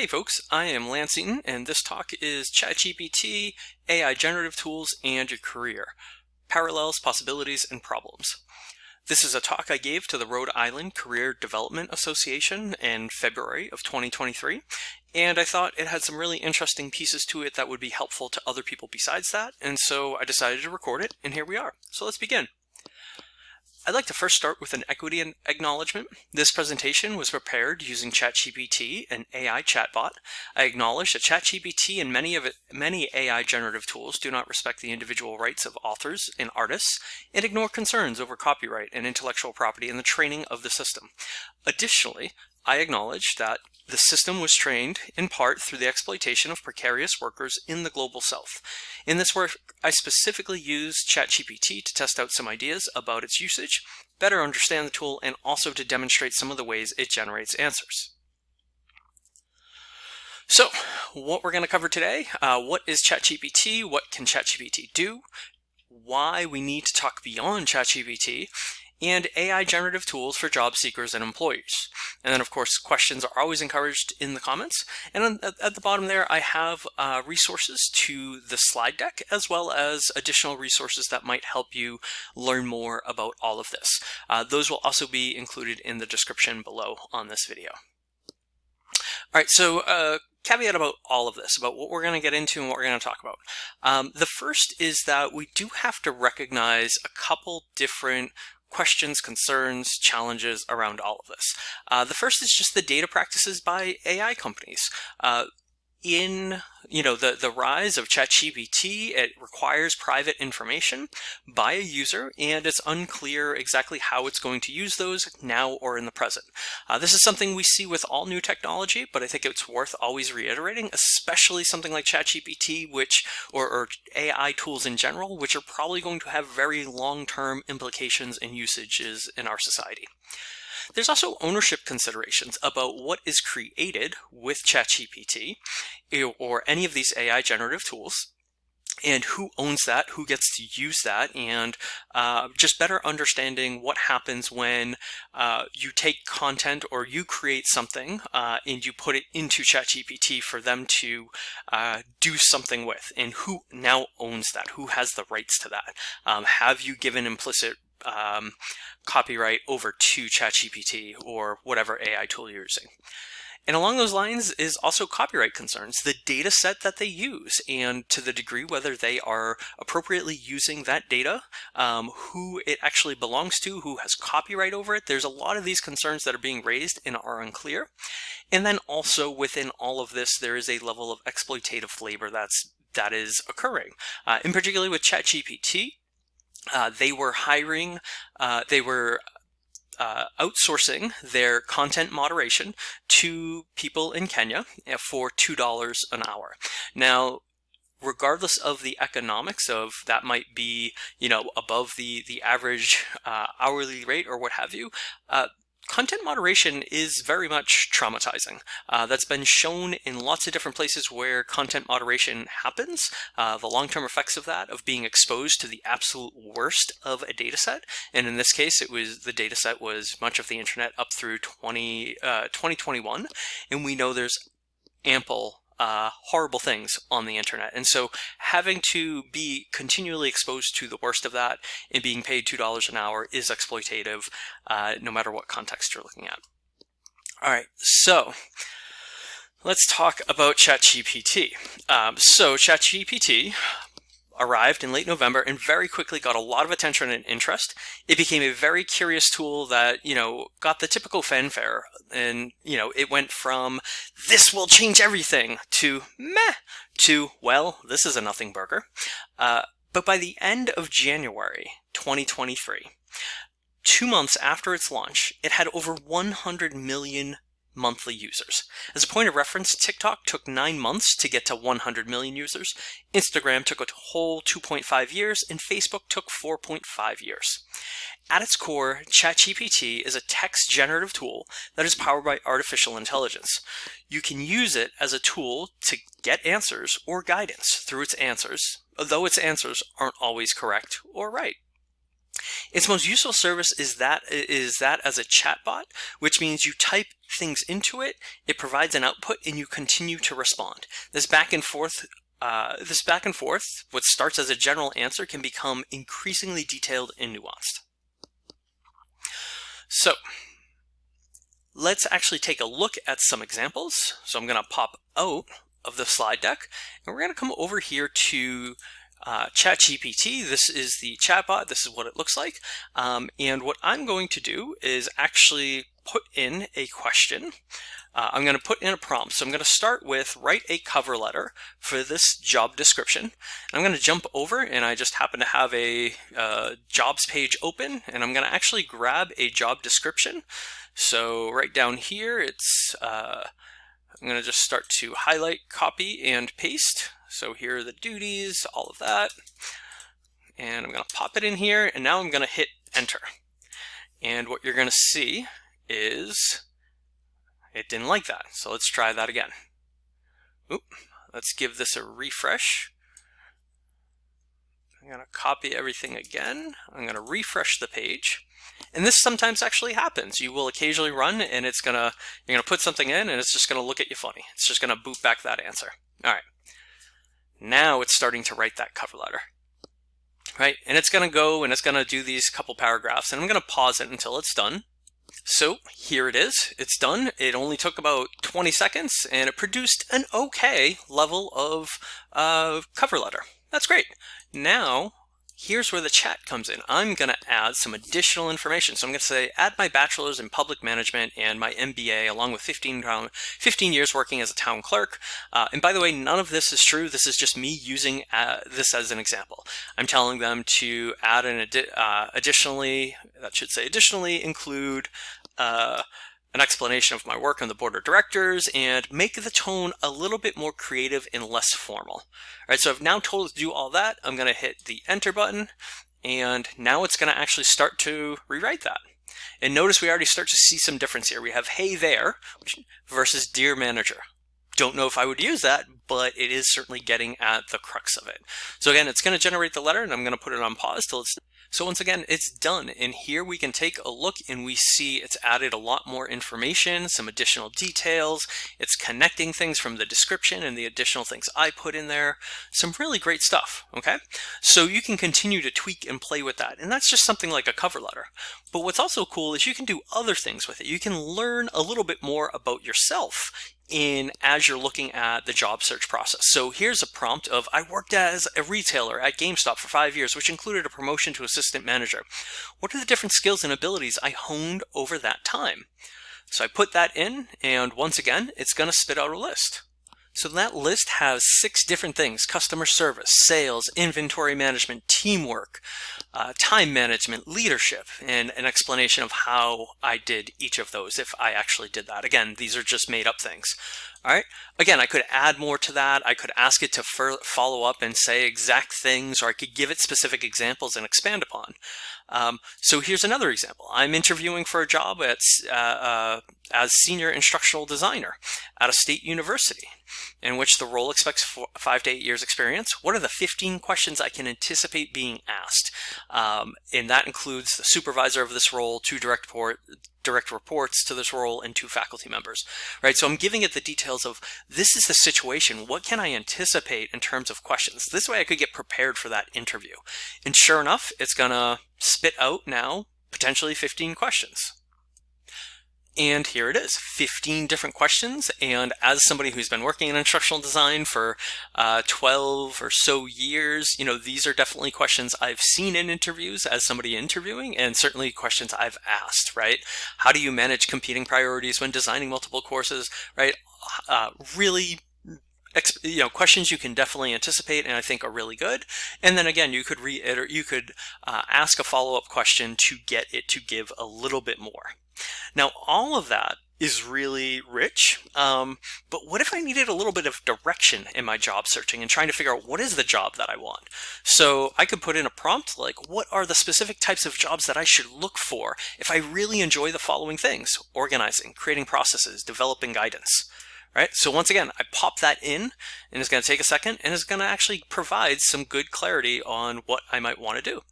Hey folks, I am Lance Eaton, and this talk is ChatGPT, AI generative tools, and your career. Parallels, possibilities, and problems. This is a talk I gave to the Rhode Island Career Development Association in February of 2023, and I thought it had some really interesting pieces to it that would be helpful to other people besides that, and so I decided to record it, and here we are. So let's begin. I'd like to first start with an equity acknowledgement. This presentation was prepared using ChatGPT, an AI chatbot. I acknowledge that ChatGPT and many of it, many AI generative tools do not respect the individual rights of authors and artists and ignore concerns over copyright and intellectual property in the training of the system. Additionally, I acknowledge that the system was trained in part through the exploitation of precarious workers in the global south. In this work, I specifically used ChatGPT to test out some ideas about its usage, better understand the tool, and also to demonstrate some of the ways it generates answers. So, what we're going to cover today, uh, what is ChatGPT, what can ChatGPT do, why we need to talk beyond ChatGPT, and AI generative tools for job seekers and employers. And then of course, questions are always encouraged in the comments. And at the bottom there, I have uh, resources to the slide deck, as well as additional resources that might help you learn more about all of this. Uh, those will also be included in the description below on this video. All right, so uh, caveat about all of this, about what we're going to get into and what we're going to talk about. Um, the first is that we do have to recognize a couple different questions, concerns, challenges around all of this. Uh, the first is just the data practices by AI companies. Uh, in you know the the rise of ChatGPT, it requires private information by a user, and it's unclear exactly how it's going to use those now or in the present. Uh, this is something we see with all new technology, but I think it's worth always reiterating, especially something like ChatGPT, which or, or AI tools in general, which are probably going to have very long-term implications and usages in our society. There's also ownership considerations about what is created with ChatGPT eh, or any of these AI generative tools and who owns that, who gets to use that, and uh, just better understanding what happens when uh, you take content or you create something uh, and you put it into ChatGPT for them to uh, do something with, and who now owns that, who has the rights to that. Um, have you given implicit um, copyright over to ChatGPT or whatever AI tool you're using. And along those lines is also copyright concerns, the data set that they use, and to the degree whether they are appropriately using that data, um, who it actually belongs to, who has copyright over it. There's a lot of these concerns that are being raised and are unclear. And then also within all of this, there is a level of exploitative labor that's that is occurring. Uh, in particular with ChatGPT, uh, they were hiring, uh, they were uh, outsourcing their content moderation to people in Kenya uh, for $2 an hour. Now, regardless of the economics of that might be, you know, above the, the average uh, hourly rate or what have you, uh, content moderation is very much traumatizing. Uh, that's been shown in lots of different places where content moderation happens. Uh, the long-term effects of that, of being exposed to the absolute worst of a data set. And in this case, it was the data set was much of the internet up through 20, uh, 2021. And we know there's ample uh, horrible things on the internet. And so having to be continually exposed to the worst of that and being paid $2 an hour is exploitative, uh, no matter what context you're looking at. All right, so let's talk about ChatGPT. Um, so ChatGPT arrived in late November and very quickly got a lot of attention and interest. It became a very curious tool that, you know, got the typical fanfare. And, you know, it went from this will change everything to meh to, well, this is a nothing burger. Uh, but by the end of January 2023, two months after its launch, it had over 100 million monthly users. As a point of reference, TikTok took nine months to get to 100 million users, Instagram took a whole 2.5 years, and Facebook took 4.5 years. At its core, ChatGPT is a text generative tool that is powered by artificial intelligence. You can use it as a tool to get answers or guidance through its answers, though its answers aren't always correct or right. Its most useful service is that is that as a chatbot, which means you type things into it, it provides an output, and you continue to respond. This back and forth uh, this back and forth, what starts as a general answer, can become increasingly detailed and nuanced. So let's actually take a look at some examples. So I'm going to pop out of the slide deck, and we're going to come over here to uh, ChatGPT. This is the chatbot. This is what it looks like. Um, and what I'm going to do is actually put in a question. Uh, I'm going to put in a prompt. So I'm going to start with write a cover letter for this job description. I'm going to jump over and I just happen to have a uh, jobs page open and I'm going to actually grab a job description. So right down here, it's uh, I'm going to just start to highlight, copy, and paste. So here are the duties, all of that. And I'm going to pop it in here, and now I'm going to hit enter. And what you're going to see is it didn't like that. So let's try that again. Oop, let's give this a refresh. I'm going to copy everything again. I'm going to refresh the page. And this sometimes actually happens. You will occasionally run and it's gonna, you're gonna put something in and it's just gonna look at you funny. It's just gonna boot back that answer. All right. Now it's starting to write that cover letter. Right, and it's gonna go and it's gonna do these couple paragraphs and I'm gonna pause it until it's done. So here it is, it's done. It only took about 20 seconds and it produced an okay level of uh, cover letter. That's great. Now here's where the chat comes in. I'm going to add some additional information. So I'm going to say add my bachelor's in public management and my MBA along with 15, 15 years working as a town clerk. Uh, and by the way, none of this is true. This is just me using uh, this as an example. I'm telling them to add an adi uh, additionally, that should say additionally include uh, an explanation of my work on the board of directors and make the tone a little bit more creative and less formal. All right, so I've now told it to do all that. I'm going to hit the enter button and now it's going to actually start to rewrite that. And notice we already start to see some difference here. We have hey there versus dear manager. Don't know if I would use that, but it is certainly getting at the crux of it. So again, it's going to generate the letter and I'm going to put it on pause till it's so once again, it's done. And here we can take a look and we see it's added a lot more information, some additional details. It's connecting things from the description and the additional things I put in there. Some really great stuff, okay? So you can continue to tweak and play with that. And that's just something like a cover letter. But what's also cool is you can do other things with it. You can learn a little bit more about yourself in as you're looking at the job search process. So here's a prompt of I worked as a retailer at GameStop for five years, which included a promotion to assistant manager. What are the different skills and abilities I honed over that time? So I put that in, and once again, it's going to spit out a list. So that list has six different things, customer service, sales, inventory management, teamwork, uh, time management, leadership, and an explanation of how I did each of those if I actually did that. Again, these are just made up things. All right. Again, I could add more to that. I could ask it to follow up and say exact things, or I could give it specific examples and expand upon. Um, so here's another example. I'm interviewing for a job at, uh, uh, as senior instructional designer at a state university in which the role expects four, five to eight years experience. What are the 15 questions I can anticipate being asked? Um, and that includes the supervisor of this role, two direct report, direct reports to this role and two faculty members, right? So I'm giving it the details of this is the situation. What can I anticipate in terms of questions? This way I could get prepared for that interview. And sure enough, it's gonna spit out now potentially 15 questions. And here it is, 15 different questions. And as somebody who's been working in instructional design for uh, 12 or so years, you know, these are definitely questions I've seen in interviews as somebody interviewing and certainly questions I've asked, right? How do you manage competing priorities when designing multiple courses, right? Uh, really you know questions you can definitely anticipate and I think are really good and then again you could reiterate you could uh, ask a follow-up question to get it to give a little bit more now, all of that is really rich, um, but what if I needed a little bit of direction in my job searching and trying to figure out what is the job that I want? So I could put in a prompt like, what are the specific types of jobs that I should look for if I really enjoy the following things? Organizing, creating processes, developing guidance. Right? So once again, I pop that in and it's going to take a second and it's going to actually provide some good clarity on what I might want to do.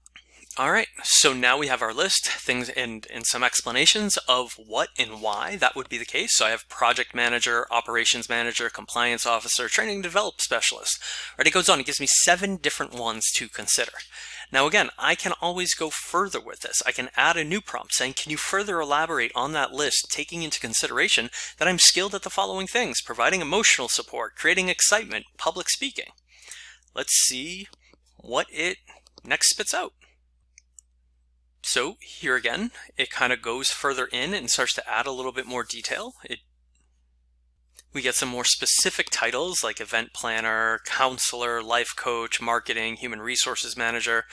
All right, so now we have our list, things and, and some explanations of what and why that would be the case. So I have project manager, operations manager, compliance officer, training develop specialist. Right, it goes on, it gives me seven different ones to consider. Now again, I can always go further with this. I can add a new prompt saying, can you further elaborate on that list, taking into consideration that I'm skilled at the following things, providing emotional support, creating excitement, public speaking. Let's see what it next spits out. So here again, it kind of goes further in and starts to add a little bit more detail. It we get some more specific titles like event planner, counselor, life coach, marketing, human resources manager.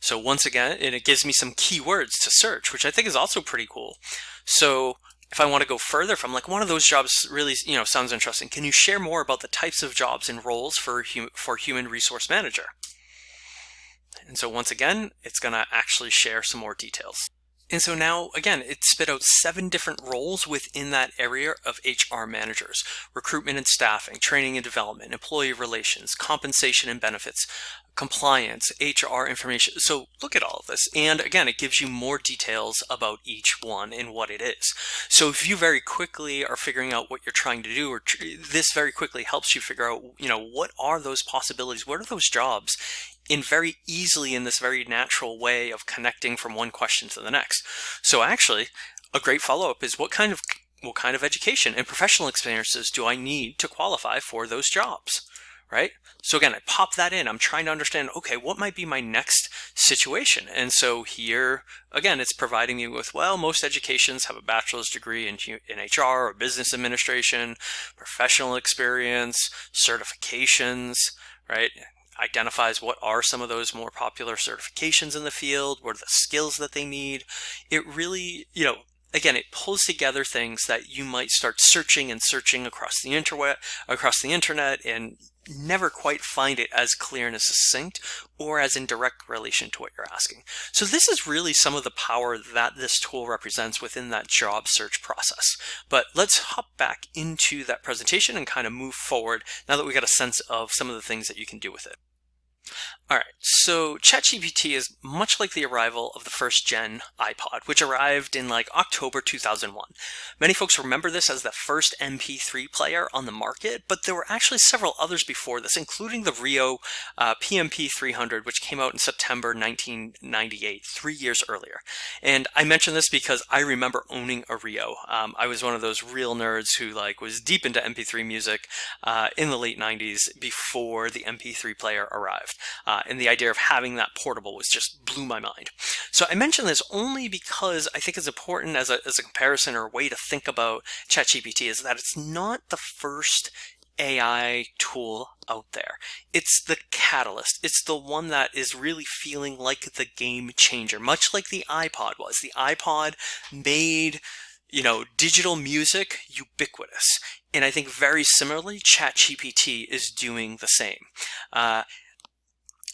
So once again, and it gives me some keywords to search, which I think is also pretty cool. So if I want to go further, I'm like, one of those jobs really, you know, sounds interesting, can you share more about the types of jobs and roles for, hum for human resource manager? And so once again, it's going to actually share some more details. And so now, again, it spit out seven different roles within that area of HR managers, recruitment and staffing, training and development, employee relations, compensation and benefits, compliance, HR information. So look at all of this. And again, it gives you more details about each one and what it is. So if you very quickly are figuring out what you're trying to do, or this very quickly helps you figure out, you know, what are those possibilities? What are those jobs? In very easily in this very natural way of connecting from one question to the next. So actually, a great follow-up is what kind of what kind of education and professional experiences do I need to qualify for those jobs? Right? So again, I pop that in. I'm trying to understand, okay, what might be my next situation? And so here, again, it's providing me with, well, most educations have a bachelor's degree in, in HR or business administration, professional experience, certifications, right? Identifies what are some of those more popular certifications in the field, what are the skills that they need. It really, you know, again, it pulls together things that you might start searching and searching across the internet, across the internet, and never quite find it as clear and as succinct or as in direct relation to what you're asking. So this is really some of the power that this tool represents within that job search process. But let's hop back into that presentation and kind of move forward now that we got a sense of some of the things that you can do with it. All right, so ChatGPT is much like the arrival of the first gen iPod, which arrived in like October 2001. Many folks remember this as the first MP3 player on the market, but there were actually several others before this, including the Rio uh, PMP 300, which came out in September 1998, three years earlier. And I mention this because I remember owning a Rio. Um, I was one of those real nerds who like was deep into MP3 music uh, in the late 90s before the MP3 player arrived. Uh, and the idea of having that portable was just blew my mind. So I mention this only because I think it's important as a, as a comparison or a way to think about ChatGPT is that it's not the first AI tool out there. It's the catalyst. It's the one that is really feeling like the game changer, much like the iPod was. The iPod made you know, digital music ubiquitous. And I think very similarly, ChatGPT is doing the same. Uh,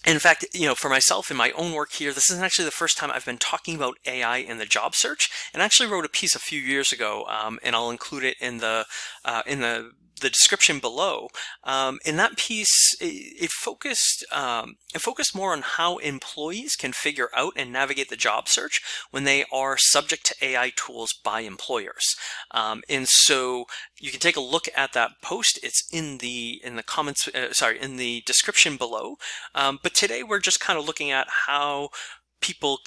in fact, you know, for myself in my own work here, this isn't actually the first time I've been talking about AI in the job search, and I actually wrote a piece a few years ago, um, and I'll include it in the uh, in the the description below. Um, in that piece, it, it focused um, it focused more on how employees can figure out and navigate the job search when they are subject to AI tools by employers. Um, and so you can take a look at that post. It's in the in the comments, uh, sorry, in the description below. Um, but today we're just kind of looking at how people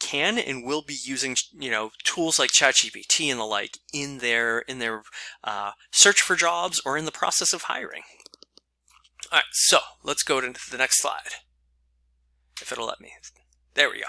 can and will be using you know tools like ChatGPT and the like in their in their uh, search for jobs or in the process of hiring. All right, so let's go to the next slide. If it'll let me. There we go.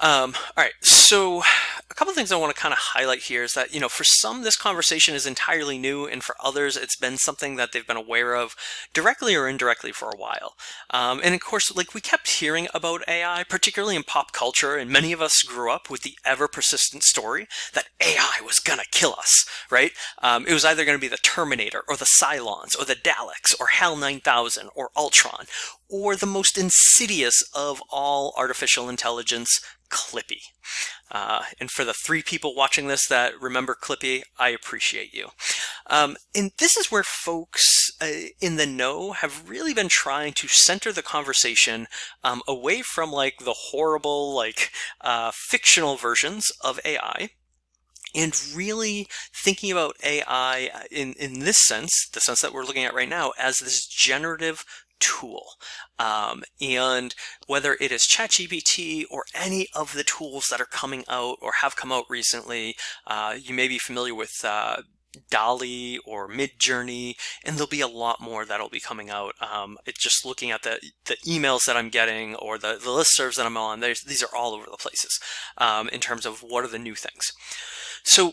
Um, all right, so a couple things I want to kind of highlight here is that, you know, for some, this conversation is entirely new, and for others, it's been something that they've been aware of directly or indirectly for a while. Um, and of course, like we kept hearing about AI, particularly in pop culture, and many of us grew up with the ever persistent story that AI was going to kill us, right? Um, it was either going to be the Terminator or the Cylons or the Daleks or HAL 9000 or Ultron or the most insidious of all artificial intelligence, Clippy. Uh, and for the three people watching this that remember Clippy, I appreciate you. Um, and this is where folks uh, in the know have really been trying to center the conversation um, away from like the horrible, like uh, fictional versions of AI and really thinking about AI in, in this sense, the sense that we're looking at right now, as this generative tool. Um, and whether it is ChatGPT or any of the tools that are coming out or have come out recently, uh, you may be familiar with uh, DALL-E or Midjourney, and there'll be a lot more that'll be coming out. Um, it's just looking at the, the emails that I'm getting or the, the listservs that I'm on, these are all over the places um, in terms of what are the new things. So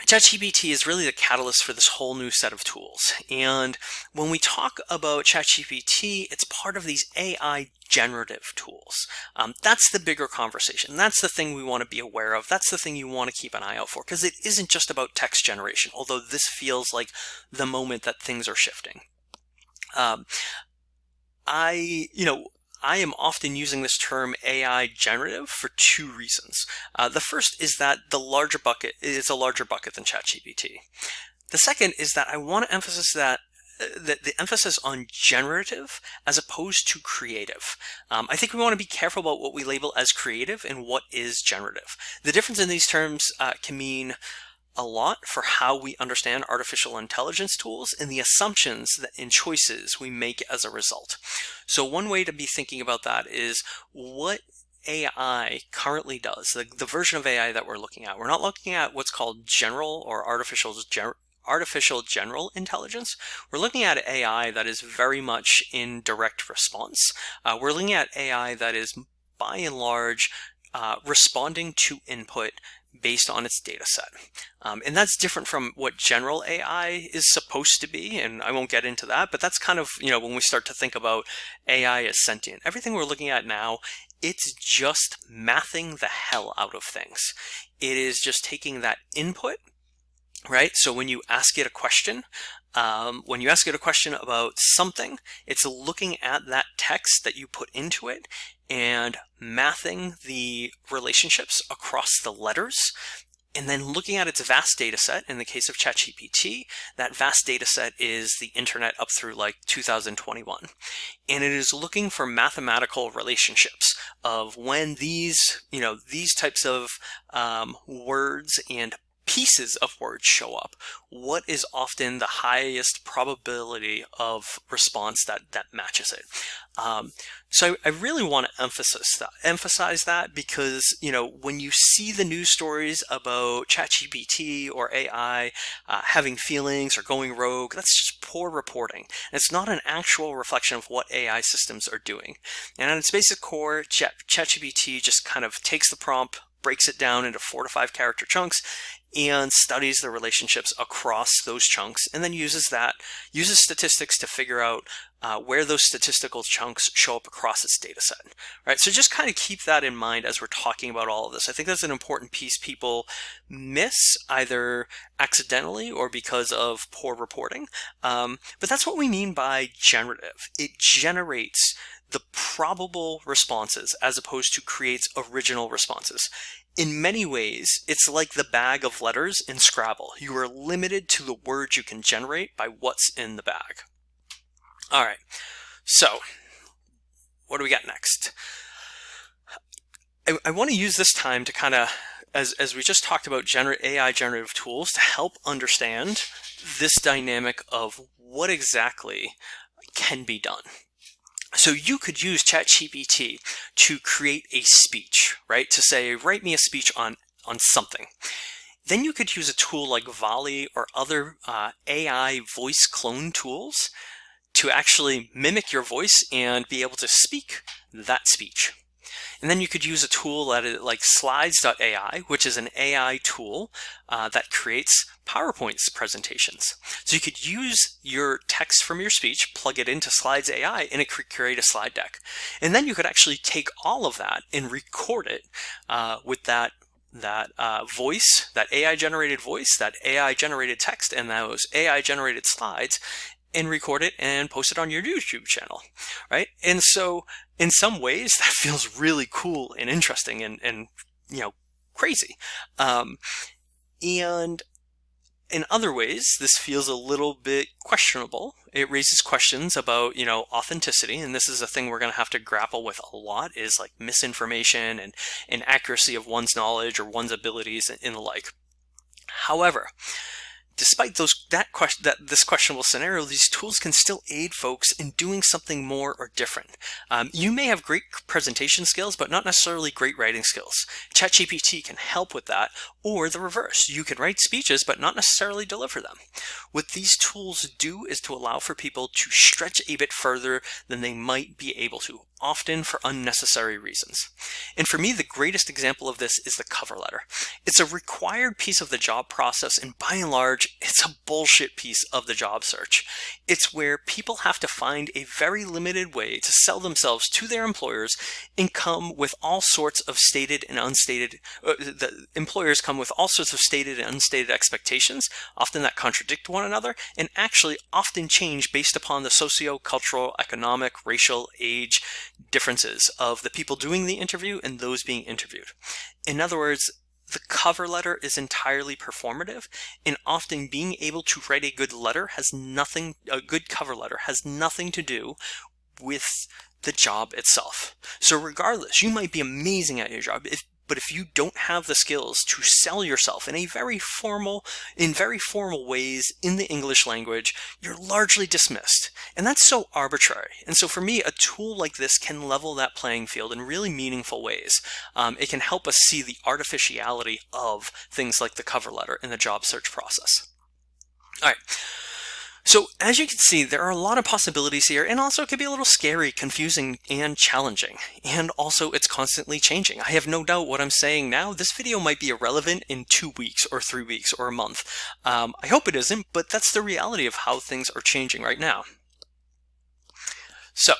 ChatGPT is really the catalyst for this whole new set of tools. And when we talk about ChatGPT, it's part of these AI generative tools. Um, that's the bigger conversation. That's the thing we want to be aware of. That's the thing you want to keep an eye out for because it isn't just about text generation, although this feels like the moment that things are shifting. Um, I, you know, I am often using this term AI generative for two reasons. Uh, the first is that the larger bucket is a larger bucket than ChatGPT. The second is that I want to emphasize that uh, the, the, emphasis on generative as opposed to creative. Um, I think we want to be careful about what we label as creative and what is generative. The difference in these terms uh, can mean a lot for how we understand artificial intelligence tools and the assumptions that in choices we make as a result. So one way to be thinking about that is what AI currently does, the, the version of AI that we're looking at. We're not looking at what's called general or artificial ger artificial general intelligence. We're looking at AI that is very much in direct response. Uh, we're looking at AI that is by and large uh, responding to input based on its data set. Um, and that's different from what general AI is supposed to be, and I won't get into that, but that's kind of, you know, when we start to think about AI as sentient. Everything we're looking at now, it's just mathing the hell out of things. It is just taking that input, right? So when you ask it a question, um, when you ask it a question about something, it's looking at that text that you put into it and mathing the relationships across the letters and then looking at its vast data set in the case of ChatGPT, that vast data set is the internet up through like 2021. And it is looking for mathematical relationships of when these, you know, these types of um, words and pieces of words show up, what is often the highest probability of response that, that matches it? Um, so I, I, really want to emphasize that, emphasize that because, you know, when you see the news stories about ChatGPT or AI uh, having feelings or going rogue, that's just poor reporting. And it's not an actual reflection of what AI systems are doing. And at its basic core, Chat, ChatGPT just kind of takes the prompt, breaks it down into four to five character chunks and studies the relationships across those chunks and then uses that, uses statistics to figure out uh, where those statistical chunks show up across its data set, right? So just kind of keep that in mind as we're talking about all of this. I think that's an important piece people miss either accidentally or because of poor reporting. Um, but that's what we mean by generative. It generates the probable responses as opposed to creates original responses. In many ways, it's like the bag of letters in Scrabble. You are limited to the words you can generate by what's in the bag. All right, so what do we got next? I, I want to use this time to kind of, as, as we just talked about gener AI generative tools, to help understand this dynamic of what exactly can be done. So you could use ChatGPT to create a speech, right? To say, write me a speech on, on something. Then you could use a tool like VALL-E or other uh, AI voice clone tools to actually mimic your voice and be able to speak that speech. And then you could use a tool like slides.ai, which is an AI tool uh, that creates PowerPoint presentations. So you could use your text from your speech, plug it into Slides AI, and it could create a slide deck. And then you could actually take all of that and record it uh, with that that uh, voice, that AI generated voice, that AI generated text, and those AI generated slides, and record it and post it on your YouTube channel, right? And so in some ways that feels really cool and interesting and, and you know, crazy. Um, and in other ways, this feels a little bit questionable. It raises questions about, you know, authenticity, and this is a thing we're going to have to grapple with a lot is like misinformation and inaccuracy of one's knowledge or one's abilities and the like. However, despite those that question that this questionable scenario, these tools can still aid folks in doing something more or different. Um, you may have great presentation skills, but not necessarily great writing skills. ChatGPT can help with that, or the reverse. You can write speeches, but not necessarily deliver them. What these tools do is to allow for people to stretch a bit further than they might be able to, often for unnecessary reasons. And for me, the greatest example of this is the cover letter. It's a required piece of the job process, and by and large, it's a bullshit piece of the job search. It's where people have to find a very limited way to sell themselves to their employers and come with all sorts of stated and unstated, uh, the employers come with all sorts of stated and unstated expectations, often that contradict one another, and actually often change based upon the socio-cultural, economic, racial, age, differences of the people doing the interview and those being interviewed. In other words, the cover letter is entirely performative and often being able to write a good letter has nothing, a good cover letter has nothing to do with the job itself. So regardless, you might be amazing at your job. If but if you don't have the skills to sell yourself in a very formal, in very formal ways in the English language, you're largely dismissed. And that's so arbitrary. And so for me, a tool like this can level that playing field in really meaningful ways. Um, it can help us see the artificiality of things like the cover letter in the job search process. All right. So as you can see, there are a lot of possibilities here, and also it can be a little scary, confusing, and challenging. And also it's constantly changing. I have no doubt what I'm saying now, this video might be irrelevant in two weeks or three weeks or a month. Um, I hope it isn't, but that's the reality of how things are changing right now. So,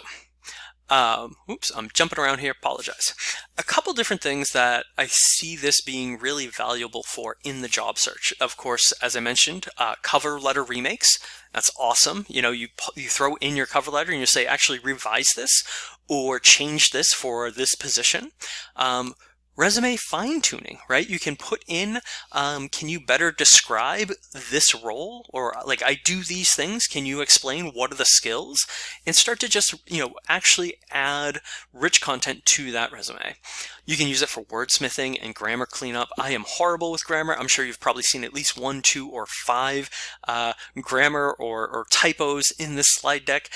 um, oops, I'm jumping around here, apologize. A couple different things that I see this being really valuable for in the job search. Of course, as I mentioned, uh, cover letter remakes. That's awesome. You know, you, you throw in your cover letter and you say, actually revise this or change this for this position. Um, resume fine tuning, right? You can put in, um, can you better describe this role? Or like, I do these things. Can you explain what are the skills? And start to just, you know, actually add rich content to that resume. You can use it for wordsmithing and grammar cleanup. I am horrible with grammar. I'm sure you've probably seen at least one, two, or five uh, grammar or, or typos in this slide deck.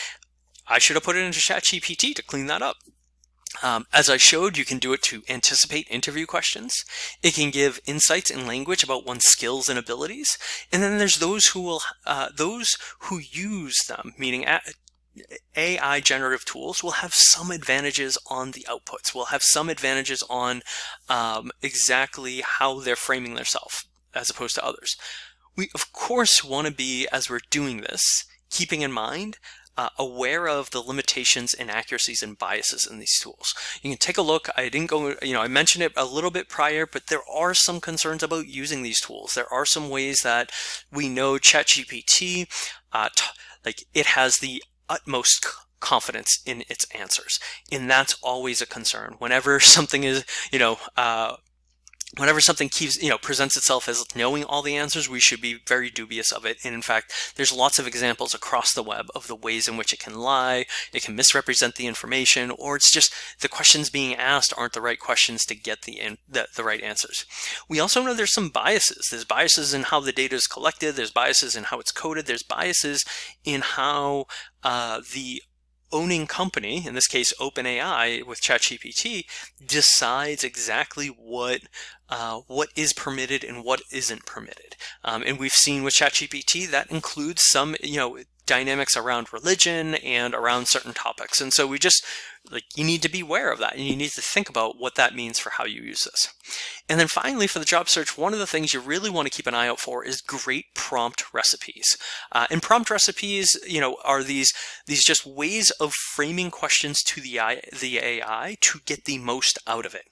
I should have put it into ChatGPT to clean that up. Um, as I showed, you can do it to anticipate interview questions. It can give insights in language about one's skills and abilities. And then there's those who will, uh, those who use them, meaning AI generative tools will have some advantages on the outputs, will have some advantages on um, exactly how they're framing themselves as opposed to others. We of course want to be, as we're doing this, keeping in mind uh, aware of the limitations, and inaccuracies, and biases in these tools. You can take a look. I didn't go, you know, I mentioned it a little bit prior, but there are some concerns about using these tools. There are some ways that we know ChatGPT, uh, like it has the utmost confidence in its answers. And that's always a concern. Whenever something is, you know, uh, whenever something keeps, you know, presents itself as knowing all the answers, we should be very dubious of it. And in fact, there's lots of examples across the web of the ways in which it can lie, it can misrepresent the information, or it's just the questions being asked aren't the right questions to get the, in, the, the right answers. We also know there's some biases. There's biases in how the data is collected, there's biases in how it's coded, there's biases in how uh, the owning company, in this case OpenAI with ChatGPT, decides exactly what uh, what is permitted and what isn't permitted. Um, and we've seen with ChatGPT that includes some, you know, dynamics around religion and around certain topics. And so we just like you need to be aware of that and you need to think about what that means for how you use this. And then finally for the job search, one of the things you really want to keep an eye out for is great prompt recipes. Uh, and prompt recipes, you know, are these these just ways of framing questions to the AI, the AI to get the most out of it.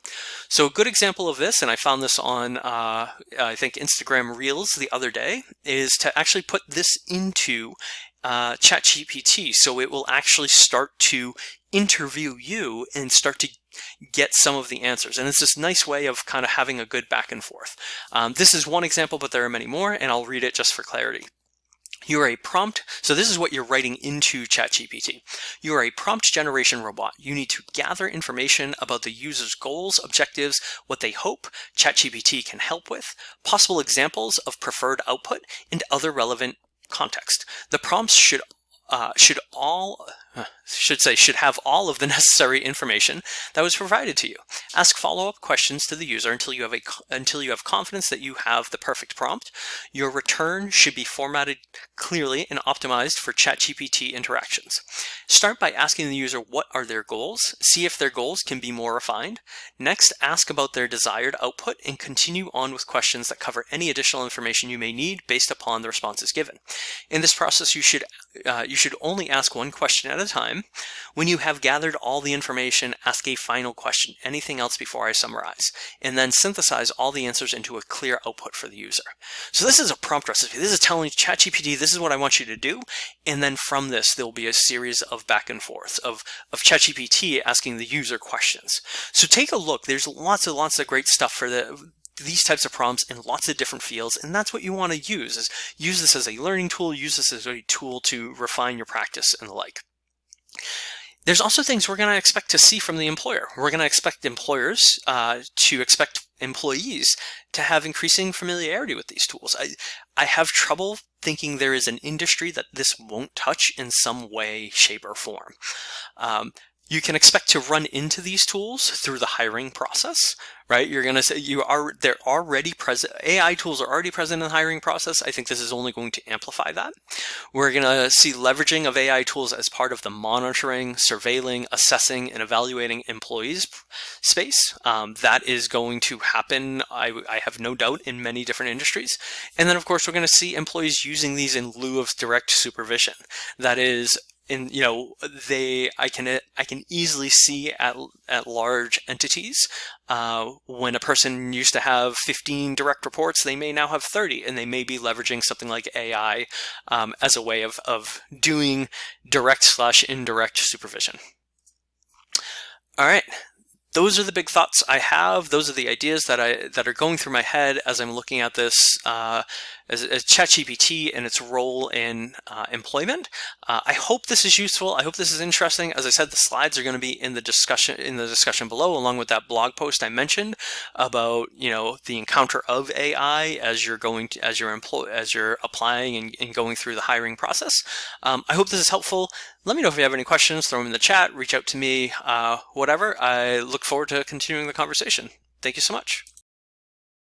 So a good example of this, and I found this on uh, I think Instagram Reels the other day, is to actually put this into uh, ChatGPT. So it will actually start to interview you and start to get some of the answers. And it's this nice way of kind of having a good back and forth. Um, this is one example, but there are many more, and I'll read it just for clarity. You are a prompt, so this is what you're writing into ChatGPT. You are a prompt generation robot. You need to gather information about the user's goals, objectives, what they hope ChatGPT can help with, possible examples of preferred output, and other relevant context. The prompts should uh, should all should say should have all of the necessary information that was provided to you. Ask follow-up questions to the user until you have a until you have confidence that you have the perfect prompt. Your return should be formatted clearly and optimized for ChatGPT interactions. Start by asking the user what are their goals. See if their goals can be more refined. Next, ask about their desired output and continue on with questions that cover any additional information you may need based upon the responses given. In this process, you should uh, you should only ask one question at a time. When you have gathered all the information, ask a final question, anything else before I summarize, and then synthesize all the answers into a clear output for the user. So this is a prompt recipe. This is telling ChatGPT, this is what I want you to do. And then from this, there'll be a series of back and forth of, of ChatGPT asking the user questions. So take a look. There's lots and lots of great stuff for the these types of prompts in lots of different fields and that's what you want to use is use this as a learning tool use this as a tool to refine your practice and the like there's also things we're going to expect to see from the employer. We're going to expect employers uh, to expect employees to have increasing familiarity with these tools. I, I have trouble thinking there is an industry that this won't touch in some way, shape, or form. Um, you can expect to run into these tools through the hiring process, right? You're going to say you are, they're already present. AI tools are already present in the hiring process. I think this is only going to amplify that. We're going to see leveraging of AI tools as part of the monitoring, surveilling, assessing, and evaluating employees space. Um, that is going to happen, I, I have no doubt, in many different industries. And then, of course, we're going to see employees using these in lieu of direct supervision. That is, in you know they I can I can easily see at at large entities uh, when a person used to have 15 direct reports they may now have 30 and they may be leveraging something like AI um, as a way of of doing direct slash indirect supervision. All right, those are the big thoughts I have. Those are the ideas that I that are going through my head as I'm looking at this uh, as, as ChatGPT and its role in uh, employment. Uh, I hope this is useful. I hope this is interesting. As I said, the slides are going to be in the discussion in the discussion below, along with that blog post I mentioned about you know the encounter of AI as you're going to as you're employ as you're applying and, and going through the hiring process. Um, I hope this is helpful. Let me know if you have any questions. Throw them in the chat. Reach out to me. Uh, whatever. I look forward to continuing the conversation. Thank you so much.